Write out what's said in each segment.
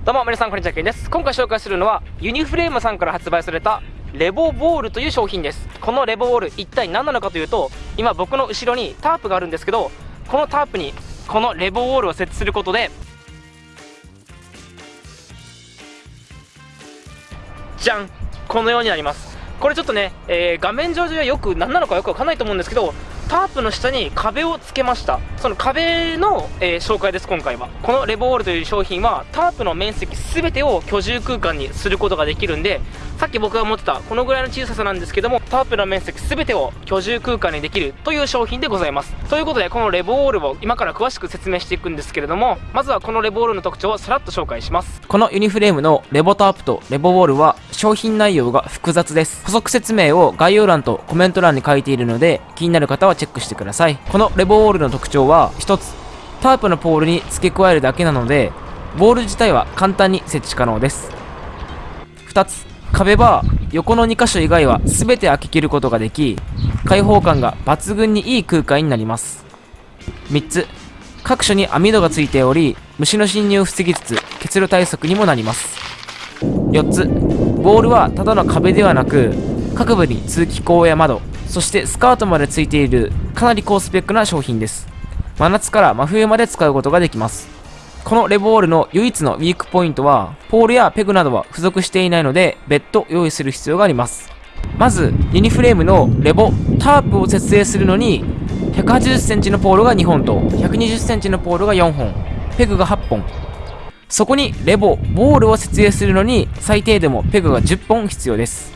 どうも皆さんこんにちはケンです。今回紹介するのはユニフレームさんから発売されたレボボールという商品です。このレボボール一体何なのかというと今僕の後ろにタープがあるんですけどこのタープにこのレボボールを設置することでじゃんこのようになります。これちょっとね、えー、画面上ではよく何なのかよくわかんないと思うんですけどタープの下に壁をつけました。その壁の、えー、紹介です今回は。このレボールという商品はタープの面積全てを居住空間にすることができるんでさっき僕が持ってたこのぐらいの小ささなんですけどもタープの面積全てを居住空間にできるという商品でございます。ということでこのレボールを今から詳しく説明していくんですけれどもまずはこのレボールの特徴をさらっと紹介します。このユニフレームのレボタープとレボボールは商品内容が複雑です。補足説明を概要欄とコメント欄に書いているので気になる方はチェックしてください。このレボウォールの特徴は1つタープのポールに付け加えるだけなのでボール自体は簡単に設置可能です。2つ壁は横の2箇所以外は全て開け切ることができ開放感が抜群にいい空間になります。3つ各所に網戸がついており虫の侵入を防ぎつつ結露対策にもなります。4つボールはただの壁ではなく各部に通気口や窓そしてスカートまでついているかなり高スペックな商品です。真夏から真冬まで使うことができます。このレボールの唯一のウィークポイントはポールやペグなどは付属していないので別途用意する必要があります。まずユニフレームのレボタープを設営するのに 180cm のポールが2本と 120cm のポールが4本ペグが8本。そこにレボボールを設営するのに最低でもペグが10本必要です。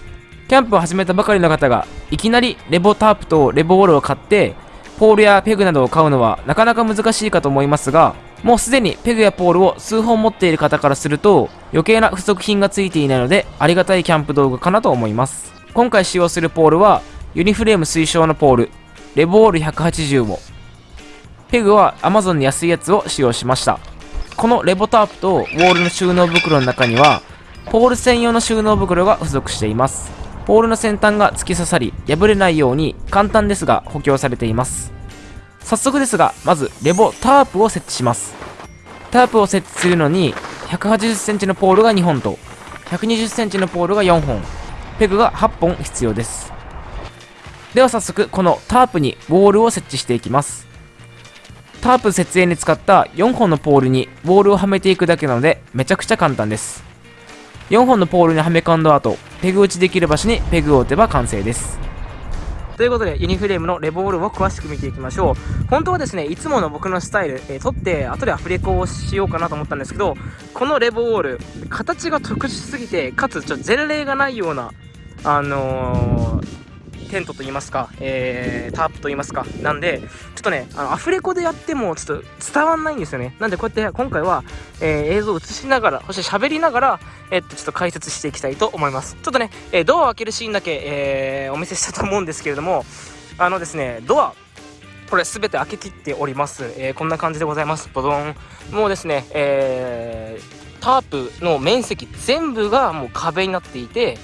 キャンプを始めたばかりの方がいきなりレボタープとレボールを買ってポールやペグなどを買うのはなかなか難しいかと思いますがもうすでにペグやポールを数本持っている方からすると余計な付属品がついていないのでありがたいキャンプ道具かなと思います。今回使用するポールはユニフレーム推奨のポールレボール180をペグは Amazon に安いやつを使用しました。このレボタープとウォールの収納袋の中にはポール専用の収納袋が付属しています。ポールの先端が突き刺さり破れないように簡単ですが補強されています。早速ですがまずレボタープを設置します。タープを設置するのに 180cm のポールが2本と 120cm のポールが4本ペグが8本必要です。では早速このタープにボールを設置していきます。タープ設営に使った4本のポールにボールをはめていくだけなのでめちゃくちゃ簡単です。4本のポールにはめ込んだ後ペグ打ちできる場所にペグを打てば完成です。ということでユニフレームのレボールを詳しく見ていきましょう。本当はですねいつもの僕のスタイル、えー、撮って後でアフレコをしようかなと思ったんですけどこのレボール形が特殊すぎてかつちょっと前例がないようなあのーテントと言いますか、えー、タープと言いますか、なんで、ちょっとね、あのアフレコでやってもちょっと伝わんないんですよね。なんでこうやって今回は、えー、映像を映しながら、そして喋りながら、えー、っと、ちょっと解説していきたいと思います。ちょっとね、えドアを開けるシーンだけ、えお見せしたと思うんですけれども、あのですね、ドア、これ全て開け切っております。えこんな感じでございます。ボドン。もうですね、えタープの面積全部がもう壁になっていて、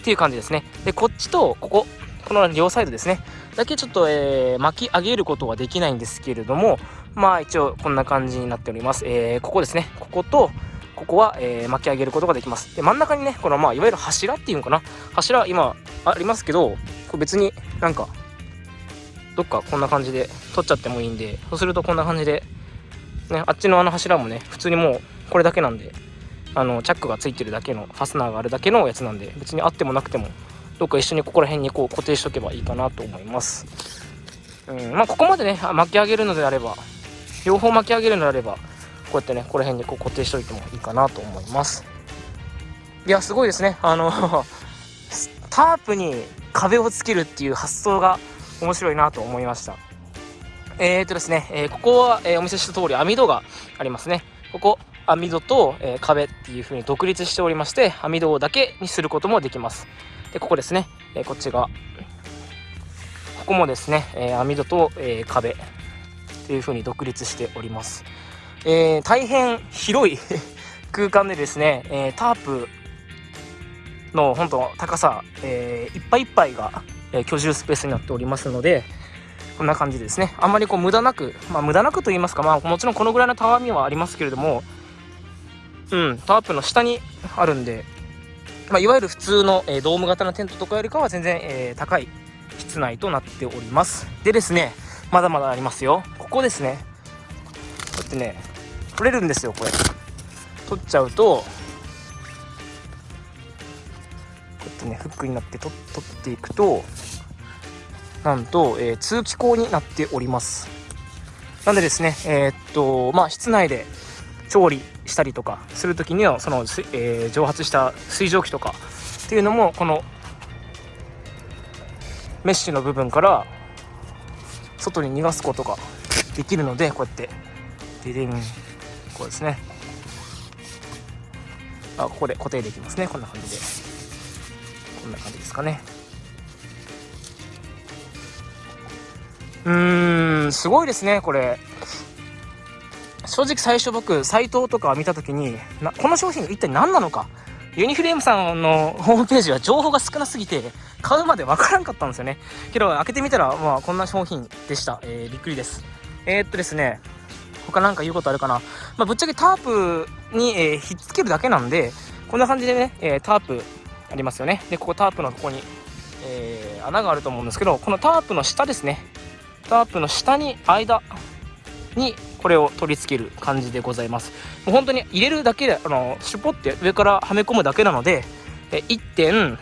っていう感じですね。で、こっちとここ、この両サイドですね。だけちょっと、えー、巻き上げることはできないんですけれども、まあ一応こんな感じになっております。えー、ここですね。ここと、ここは、えー、巻き上げることができます。で、真ん中にね、このまあいわゆる柱っていうのかな。柱今ありますけど、これ別になんか、どっかこんな感じで取っちゃってもいいんで、そうするとこんな感じで、ね、あっちのあの柱もね、普通にもうこれだけなんで、あのチャックがついてるだけのファスナーがあるだけのやつなんで別にあってもなくてもどっか一緒にここら辺にこう固定しとけばいいかなと思います。うんまあ、ここまでね巻き上げるのであれば両方巻き上げるのであればこうやってねここら辺にこう固定しておいてもいいかなと思います。いやすごいですね。あの タープに壁をつけるっていう発想が面白いなと思いました。えー、とですね、えー、ここは、えー、お見せした通り網戸がありますね。ここ網戸と、え壁っていう風に独立しておりまして網戸だけにすることもできます。でここですね、えこっちが。ここもですね、え網戸と、え壁っていう風に独立しております、えー、大変広い 空間でですね、えタープの本当高さ、え、いっぱいいっぱいが、え居住スペースになっておりますのでこんな感じですね。あんまりこう無駄なくまあ無駄なくと言いますかまあもちろんこのぐらいのたわみはありますけれどもうんタープの下にあるんで、まあ、いわゆる普通の、えー、ドーム型のテントとかよりかは全然、えー、高い室内となっております。でですねまだまだありますよ。ここですね。こうやってね取れるんですよこれ。取っちゃうとこうやってねフックになって取取っていくとなんと、えー、通気口になっております。なんでですねえー、っとまあ室内で調理したりとかする時にはその、えー、蒸発した水蒸気とかっていうのもこのメッシュの部分から外に逃がすことができるのでこうやってデデンこうですね。あここで固定できますね。こんな感じでこんな感じですかね。うーんすごいですねこれ。正直最初僕サイトとか見た時にこの商品一体何なのか？ユニフレームさんのホームページは情報が少なすぎて買うまでわからんかったんですよね。けど開けてみたらまあこんな商品でした、えー、びっくりです。えー、っとですね他なんか言うことあるかな、まあ、ぶっちゃけタープに、えー、ひっつけるだけなんでこんな感じでね、えタープありますよね。でここタープのここに、え穴があると思うんですけどこのタープの下ですね。タープの下に間にこれを取り付ける感じでございます。もう本当に入れるだけであのシュポって上からはめ込むだけなので1点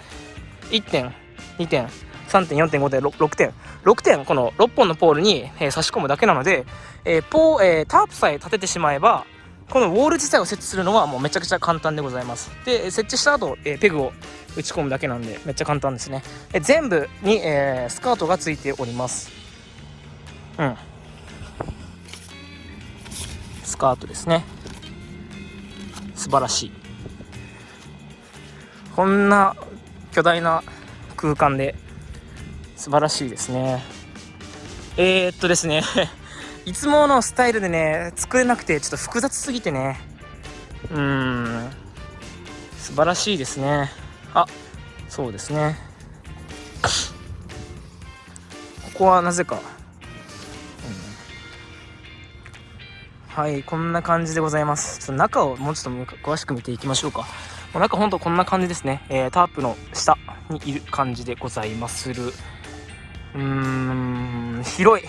1点2点3点4点5点 6, 6点6点この6本のポールに、えー、差し込むだけなので、えーポーえー、タープさえ立ててしまえばこのウォール自体を設置するのはもうめちゃくちゃ簡単でございます。で設置した後、えー、ペグを打ち込むだけなんでめっちゃ簡単ですね。え全部に、え、スカートがついております。うん。スカートですね。素晴らしい。こんな巨大な空間で素晴らしいですね。えー、っとですね。いつものスタイルでね作れなくてちょっと複雑すぎてね。うん。素晴らしいですね。あそうですね。ここはなぜかはいこんな感じでございます。ちょっと中をもうちょっと詳しく見ていきましょうか。もう中ほんとこんな感じですね、えー、タープの下にいる感じでございまする。うーん広い。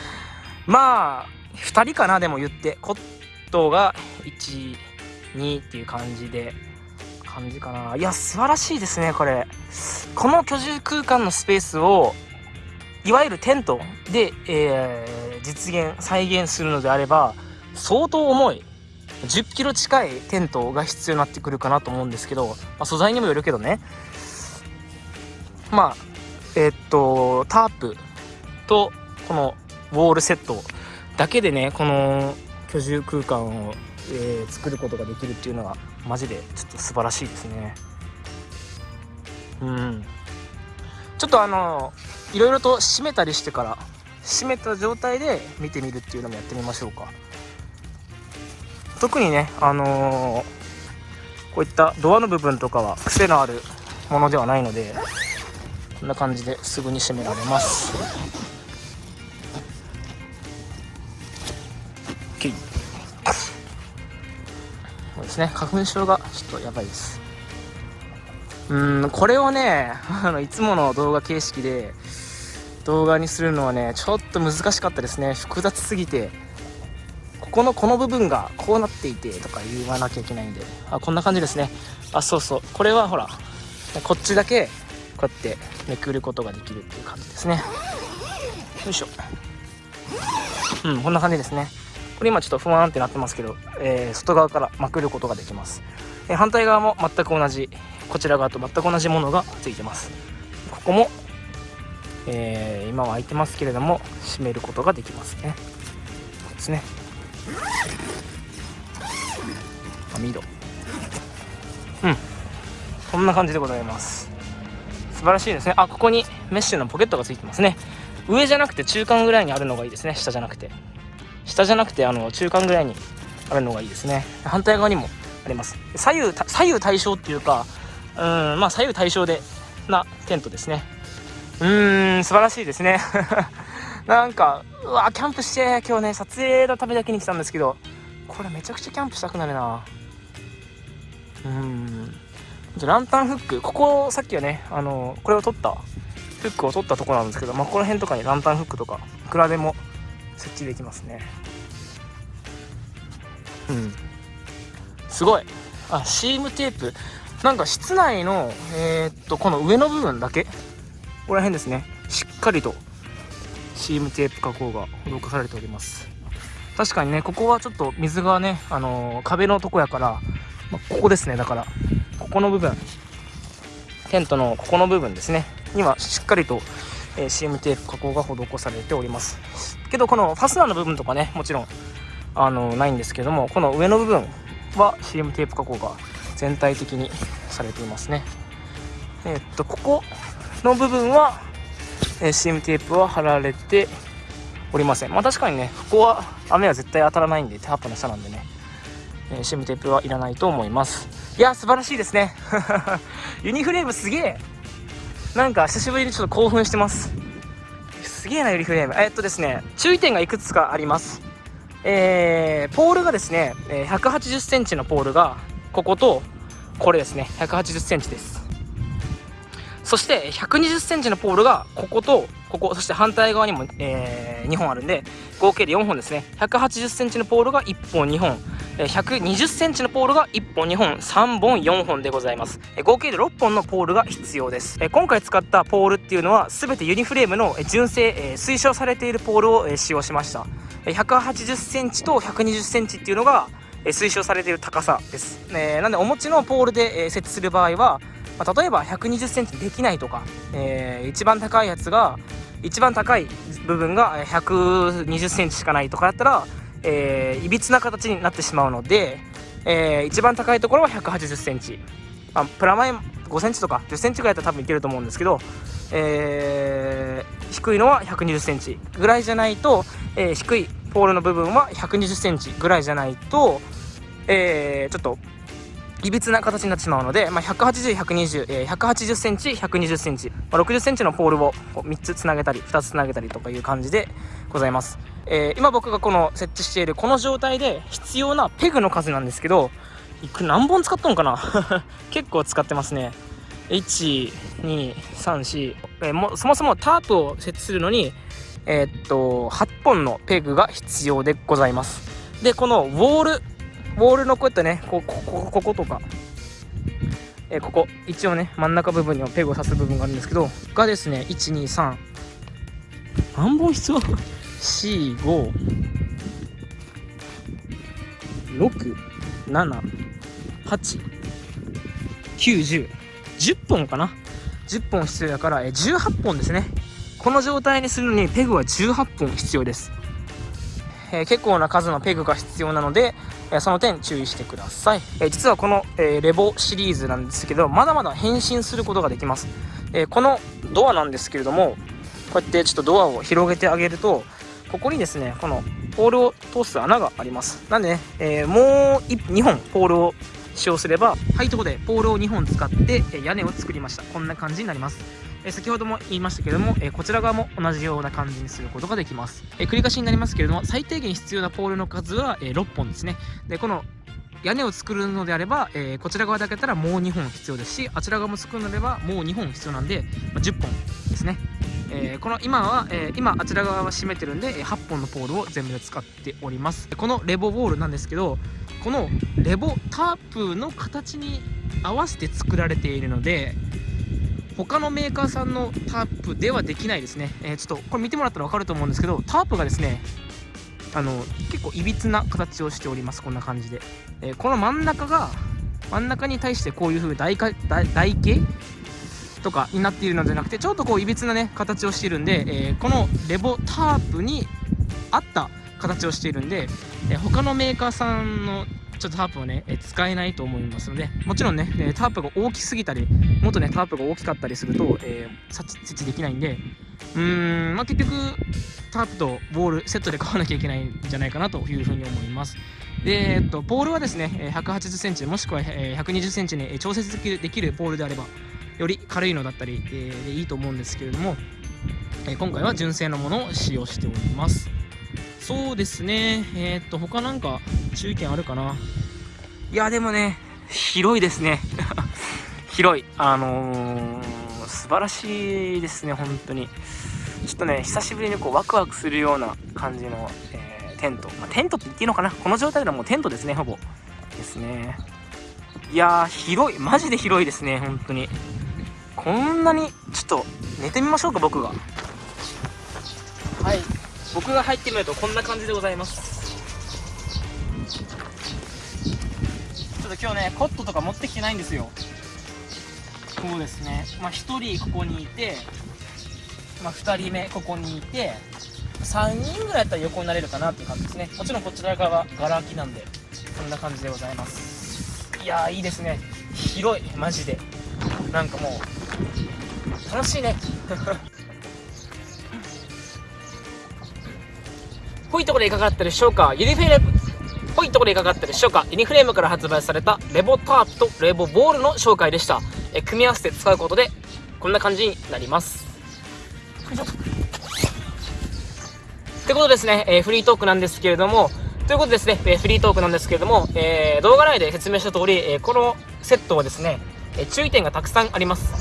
まあ2人かなでも言って。コットが12っていう感じで感じかな。いや素晴らしいですねこれ。この居住空間のスペースをいわゆるテントで、えー、実現再現するのであれば相当重い。10キロ近いテントが必要になってくるかなと思うんですけど、まあ、素材にもよるけどね。まあえー、っとタープとこのウォールセットだけでねこの居住空間を、えー、作ることができるっていうのがマジでちょっと素晴らしいですね。うん。ちょっとあのいろいろと閉めたりしてから閉めた状態で見てみるっていうのもやってみましょうか。特にねあのー、こういったドアの部分とかは癖のあるものではないのでこんな感じですぐに閉められます。そうですね。花粉症がちょっとやばいです。うんこれをね あのいつもの動画形式で動画にするのはねちょっと難しかったですね。複雑すぎてこのこの部分がこうなっていてとか言わなきゃいけないんで。あこんな感じですね。あそうそう。これはほらこっちだけこうやってめくることができるっていう感じですね。よいしょ。うんこんな感じですね。これ今ちょっとふわーんってなってますけど、えー、外側からまくることができます、えー、反対側も全く同じこちら側と全く同じものがついてます。ここも、えー、今は開いてますけれども閉めることができますね。ですね。網戸うん。こんな感じでございます。素晴らしいですね。あここにメッシュのポケットがついてますね。上じゃなくて中間ぐらいにあるのがいいですね。下じゃなくて。下じゃなくてあの中間ぐらいにあるのがいいですね。反対側にもあります。左右左右対称っていうかうんまあ左右対称でなテントですね。うーん素晴らしいですね。なんかうわキャンプして今日ね撮影のためだけに来たんですけどこれめちゃくちゃキャンプしたくなるな。うん。ランタンフックここさっきはねあのこれを取ったフックを取ったとこなんですけど、まあ、この辺とかにランタンフックとかいくらでも設置できますね。うん。すごい。あシームテープ。なんか室内のえー、っとこの上の部分だけここら辺ですね。しっかりとシームテープ加工が施されております。確かにねここはちょっと水がね、あのー、壁のとこやから、まあ、ここですねだから。ここの部分。テントのここの部分ですね。にはしっかりと、えー、シームテープ加工が施されております。けどこのファスナーの部分とかねもちろんあのないんですけどもこの上の部分は CM テープ加工が全体的にされていますね。えー、っとここの部分は、えー、CM テープは貼られておりません。まあ確かにねここは雨は絶対当たらないんでタープの下なんでね、えー、CM テープはいらないと思います。いや素晴らしいですね。ユニフレームすげえ。なんか久しぶりにちょっと興奮してます。すげえなユニフレーム。えっとですね注意点がいくつかあります。えー、ポールがですね1 8 0センチのポールがこことこれですね。1 8 0センチです。そして1 2 0センチのポールがこことここそして反対側にも、えー、2本あるんで合計で4本ですね。1 8 0センチのポールが1本2本。1 2 0センチのポールが1本2本3本4本でございます。合計で6本のポールが必要です。今回使ったポールっていうのは全てユニフレームの純正推奨されているポールを使用しました。180センチと120センチっていうのが推奨されている高さです、なんでお持ちのポールで設置する場合は、例えば120センチできないとか、一番高いやつが一番高い部分が120センチしかないとかだったら、えー、いびつな形になってしまうので、えー、一番高いところは180センチ、まあ、プラマイ5センチとか10センチぐらいだったら多分いけると思うんですけど、えー、低いのは120センチ。ぐらいじゃないと、えー、低いポールの部分は120センチぐらいじゃないと、えー、ちょっといびつな形になってしまうので、まあ、180、120、えー、180センチ、120センチ、まあ、60センチのポールを3つつなげたり、2つつなげたりとかいう感じでございます。えー、今僕がこの設置しているこの状態で必要なペグの数なんですけど、いく何本使ったのかな？結構使ってますね。1、2、3、4、えー、もそもそもタープを設置するのに、えー、っと、8本のペグが必要でございます。で、このウォール、ウォールのこうやってね、ここ、ここ、ことか、えー、ここ、一応ね、真ん中部分にもペグを刺す部分があるんですけど、がですね、1、2、3、何本必要？?4、5、6、7、8、9、10、本かな ?10 本必要だから、え、18本ですね。この状態にするのにペグは18本必要です、えー、結構な数のペグが必要なので、えー、その点注意してください、えー、実はこの、えレボシリーズなんですけどまだまだ変身することができます、えこのドアなんですけれどもこうやってちょっとドアを広げてあげるとここにですねこのポールを通す穴があります。なんでね、えもう2本ポールを使用すればはいとことでポールを2本使って屋根を作りました。こんな感じになります。え先ほども言いましたけれども、えこちら側も同じような感じにすることができます、え繰り返しになりますけれども最低限必要なポールの数は、え6本ですね。でこの屋根を作るのであれば、え、こちら側だけだったらもう2本必要ですしあちら側も作るのであればもう2本必要なんで、ま、10本ですね、えー、この今は、えー、今あちら側は閉めてるんで8本のポールを全部で使っております。このレボボールなんですけどこのレボタープの形に合わせて作られているので他のメーカーさんのタープではできないですね、えー、ちょっとこれ見てもらったら分かると思うんですけどタープがですねあの結構いびつな形をしております。こんな感じで、えー、この真ん中が真ん中に対してこういう風台台台形とかになっているのではなくてちょっとこういびつなね形をしているんで、えー、このレボタープに合った形をしているんで、えー、他のメーカーさんのちょっとタープをね、え使えないと思いますので、もちろんね、えタープが大きすぎたり、もっとね、タープが大きかったりすると、えー、設置できないんで、うーん、まあ、結局、タープとボールセットで買わなきゃいけないんじゃないかなというふうに思います。で、えっと、ポールはですね、180センチ、もしくは120センチに調節できるできるポールであれば、より軽いのだったり、え、でいいと思うんですけれども、え今回は純正のものを使用しております。そうですね、えー、っと、他なんか注意点あるかな？いや、でもね、広いですね。広い。あのー、素晴らしいですね本当に。ちょっとね久しぶりにこうワクワクするような感じの、えー、テント、まあ、テントって言っていいのかな？この状態ではもうテントですねほぼ。ですね。いやー広い。マジで広いですね本当に。こんなにちょっと寝てみましょうか僕が。はい。僕が入ってみるとこんな感じでございます。ちょっと今日ねコットとか持ってきてないんですよ。そうですね。まあ1人ここにいてまあ2人目ここにいて3人ぐらいやったら横になれるかなっていう感じですね。もちろんこちら側はガラ空きなんでこんな感じでございます。いやーいいですね。広い。マジで。なんかもう楽しいね。ほいところでいかがだったでしょうか？ユニフレーム。ほいところでいかがだったでしょうか？ユニフレームから発売されたレボタープとレボボールの紹介でした。え組み合わせて使うことでこんな感じになります。ってことですね、えー、フリートークなんですけれども。ということですね、えー、フリートークなんですけれども、えー、動画内で説明した通り、えー、このセットはですね、え注意点がたくさんあります。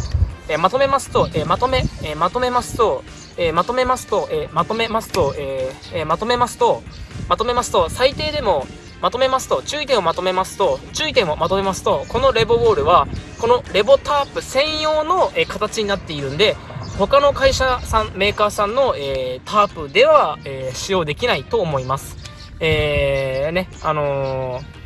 えまとめますと、えまとめ、えまとめますと、えまとめますと、えまとめますと、えー、まとめますと、まとめますと、最低でも、まとめますと、注意点をまとめますと、注意点をまとめますと、このレボウォールは、このレボタープ専用の、え形になっているんで、他の会社さん、メーカーさんの、えー、タープでは、えー、使用できないと思います。えー、ね、あのー、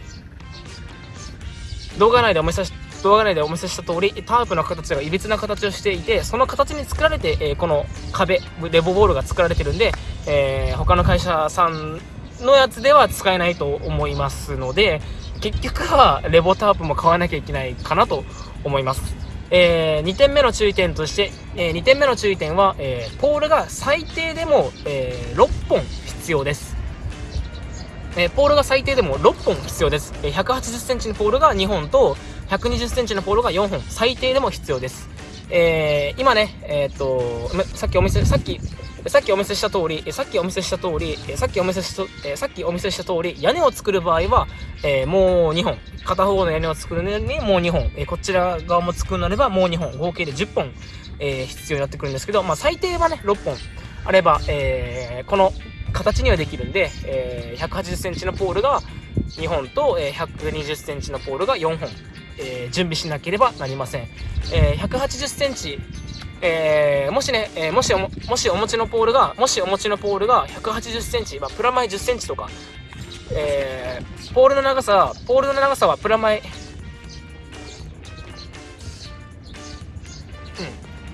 動画内でお見せし動画内でお見せした通り、タープの形がいびつな形をしていて、その形に作られて、えー、この壁、レボボールが作られてるんで、えー、他の会社さんのやつでは使えないと思いますので、結局はレボタープも買わなきゃいけないかなと思います。えー、2点目の注意点として、え、2点目の注意点は、え、ポールが最低でも、え6本必要です。えポールが最低でも6本必要です。え180センチのポールが2本と、120センチのポールが4本、最低でも必要です。えー、今ね、えー、っと、さっきお見せ、さっき、さっきお見せした通り、さっきお見せした通り、さっきお見せした、さっきお見せした通り、屋根を作る場合は、えー、もう2本。片方の屋根を作るのにもう2本。えー、こちら側も作るなればもう2本。合計で10本、えー、必要になってくるんですけど、まあ最低はね、6本あれば、えー、この形にはできるんで、えー、180センチのポールが2本と、えー、120センチのポールが4本。えー、準備しなければなりません。えー、180センチ、えー、もしね、えもしおも、しお持ちのポールが、もしお持ちのポールが180センチ、まあ、プラマイ10センチとか、えポールの長さ、ポールの長さはプラマイ、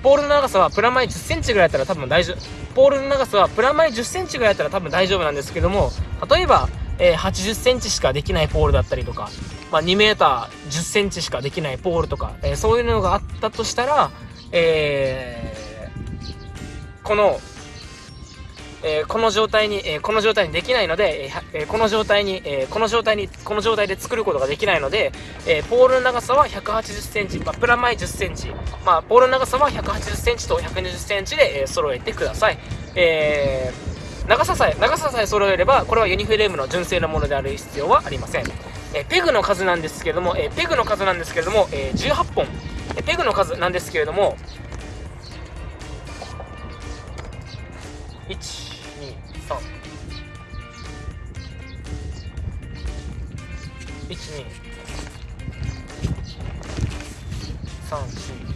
ポールの長さはプラマイ10センチぐらいだったら多分大丈夫。ポールの長さはプラマイ10センチぐらいだったら多分大丈夫なんですけども、例えば、えー、80センチしかできないポールだったりとか、まあ、2メーター10センチしかできないポールとか、えー、そういうのがあったとしたら、えー、この、えー、この状態に、えー、この状態にできないので、えー、この状態に、え、この状態に、この状態で作ることができないので、えー、ポールの長さは180センチ、まあ、プラマイ10センチ、まあ、ポールの長さは180センチと120センチで、えー、揃えてください。えー、長ささえ、長ささえ揃えれば、これはユニフレームの純正なものである必要はありません。えペグの数なんですけれども、えペグの数なんですけれども、え18本、えペグの数なんですけれども、1、2、3、1、2、3、4、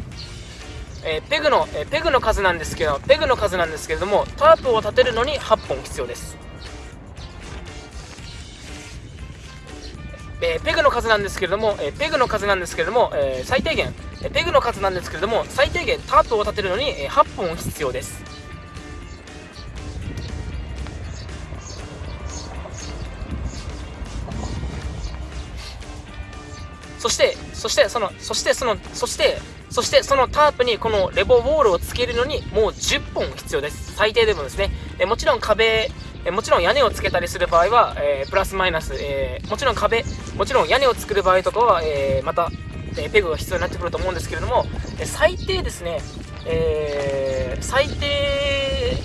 えー、ペグの、えー、ペグの数なんですけど、ペグの数なんですけれども、タープを立てるのに8本必要です。えー、ペグの数なんですけれども、えー、ペグの数なんですけれども、えー、最低限、えペグの数なんですけれども、最低限タープを立てるのに、え8本必要です。そして、そして、その、そして、その、そして、そしてそのタープにこのレボウォールをつけるのにもう10本必要です。最低でもですね。えもちろん壁、えもちろん屋根をつけたりする場合は、え、プラスマイナス、え、もちろん壁、もちろん屋根を作る場合とかは、え、また、えペグが必要になってくると思うんですけれども、え最低ですね、え最低、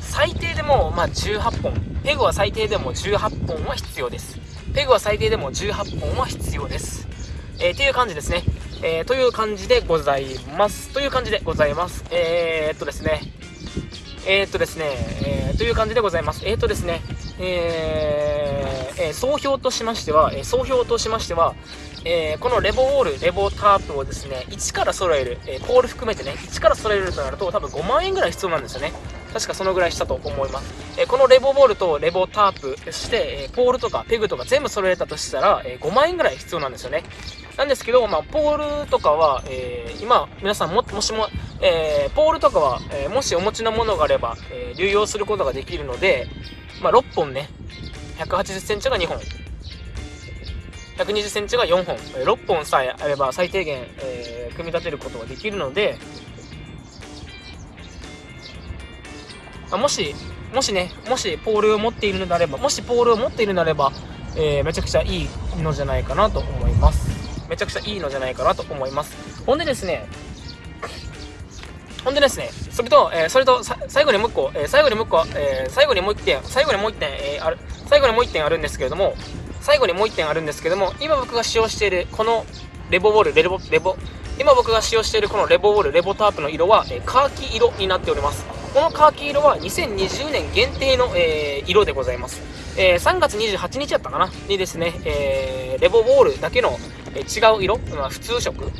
最低でも、まあ、18本。ペグは最低でも18本は必要です。ペグは最低でも18本は必要です。えー、っていう感じですね。えー、という感じでございます。という感じでございます。えー、っとですね。えー、っとですね、えー、という感じでございます。えー、っとですね、えー、えー、総評としましては、え、総評としましては、え、このレボウォール、レボタープをですね、1から揃える、え、ポール含めてね、1から揃えるとなると多分5万円ぐらい必要なんですよね。確かそのぐらいしたと思います。え、このレボボールとレボタープ、そして、えポールとかペグとか全部揃えたとしたら、え5万円ぐらい必要なんですよね。なんですけど、まあ、ポールとかは、え今、皆さんも、もしも、えポールとかは、えもしお持ちのものがあれば、え流用することができるので、まあ、6本ね、180センチが2本。120センチが4本、6本さえあれば最低限、えー、組み立てることができるので、あもし、もしね、もしポールを持っているのであれば、もしポールを持っているのであれば、えー、めちゃくちゃいいのじゃないかなと思います。めちゃくちゃいいのじゃないかなと思います。ほんでですね、ほんでですね、それと、えー、それと、最後にもう一個、えー、最後にもう一個、えー、最後にもう一点、最後にもう一点、えある、最後にもう一点あるんですけれども、最後にもう一点あるんですけども、今僕が使用している、このレボボール、レボ、レボ、今僕が使用しているこのレボボール、レボタープの色は、えカーキ色になっております。このカーキ色は2020年限定の、えー、色でございます。えー、3月28日やったかな？にですね、えー、レボボールだけの、え違う色、まあ、普通色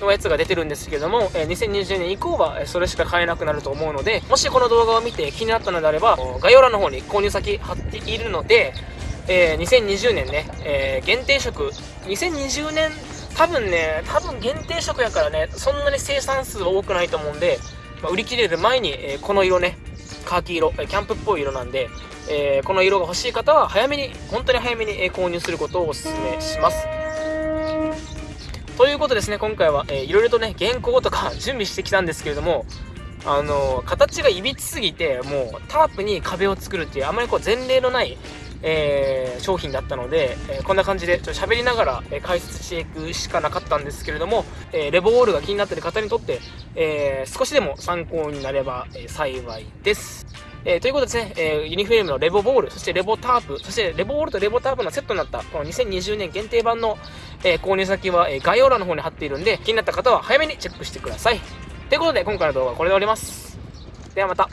のやつが出てるんですけども、え2020年以降はそれしか買えなくなると思うので、もしこの動画を見て気になったのであれば、概要欄の方に購入先貼っているので、え2020年ね、え限定色、2020年多分ね、多分限定色やからね、そんなに生産数は多くないと思うんで、まあ、売り切れる前に、えー、この色ね、カーキ色、キャンプっぽい色なんで、えー、この色が欲しい方は早めに、本当に早めに、購入することをお勧めします。ということですね、今回は、えー、いろいろとね、原稿とか 準備してきたんですけれども、あのー、形がいびつすぎて、もうタープに壁を作るっていう、あまりこう前例のない、えー、商品だったので、えー、こんな感じでちょっと喋りながら、え、解説していくしかなかったんですけれども、えレボウォールが気になってる方にとって、え少しでも参考になれば、え幸いです。えー、ということでですね、えー、ユニフレームのレボボール、そしてレボタープ、そしてレボボールとレボタープのセットになった、この2020年限定版の、えー、購入先は、え概要欄の方に貼っているんで、気になった方は早めにチェックしてください。ということで、今回の動画はこれで終わります。ではまた。